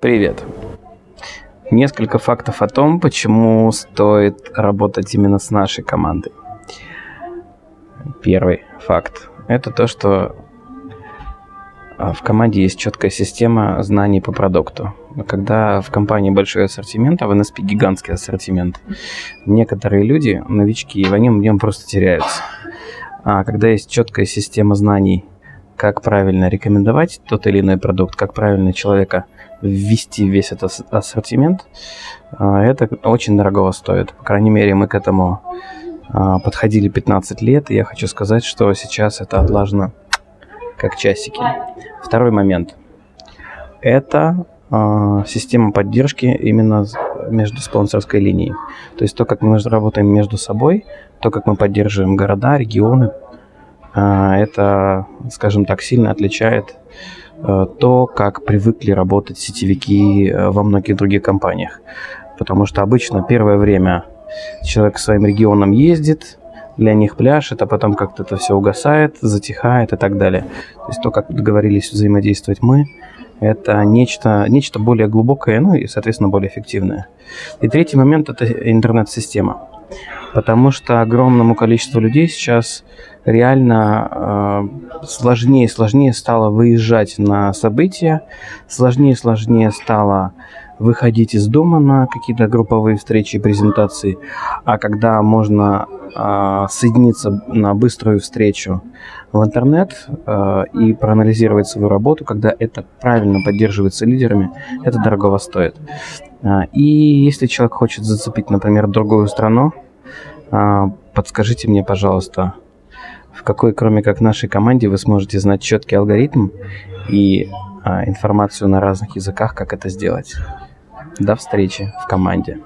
Привет. Несколько фактов о том, почему стоит работать именно с нашей командой. Первый факт – это то, что а, в команде есть четкая система знаний по продукту. Когда в компании большой ассортимент, а в NSP гигантский ассортимент, некоторые люди, новички, в нем, в нем просто теряются. А когда есть четкая система знаний, как правильно рекомендовать тот или иной продукт, как правильно человека ввести весь этот ассортимент, а, это очень дорого стоит. По крайней мере, мы к этому а, подходили 15 лет, и я хочу сказать, что сейчас это отлажено как часики. Второй момент. Это э, система поддержки именно между спонсорской линией. То есть то, как мы работаем между собой, то, как мы поддерживаем города, регионы, это, скажем так, сильно отличает э, то, как привыкли работать сетевики э, во многих других компаниях. Потому что обычно первое время человек своим регионам ездит, для них пляшет, а потом как-то это все угасает, затихает и так далее. То есть то, как договорились взаимодействовать мы, это нечто, нечто более глубокое, ну и, соответственно, более эффективное. И третий момент – это интернет-система. Потому что огромному количеству людей сейчас реально э, сложнее и сложнее стало выезжать на события, сложнее и сложнее стало выходить из дома на какие-то групповые встречи и презентации, а когда можно э, соединиться на быструю встречу в интернет э, и проанализировать свою работу, когда это правильно поддерживается лидерами, это дорого стоит. Э, и если человек хочет зацепить, например, другую страну, э, подскажите мне, пожалуйста, в какой, кроме как нашей команде, вы сможете знать четкий алгоритм и а, информацию на разных языках, как это сделать. До встречи в команде.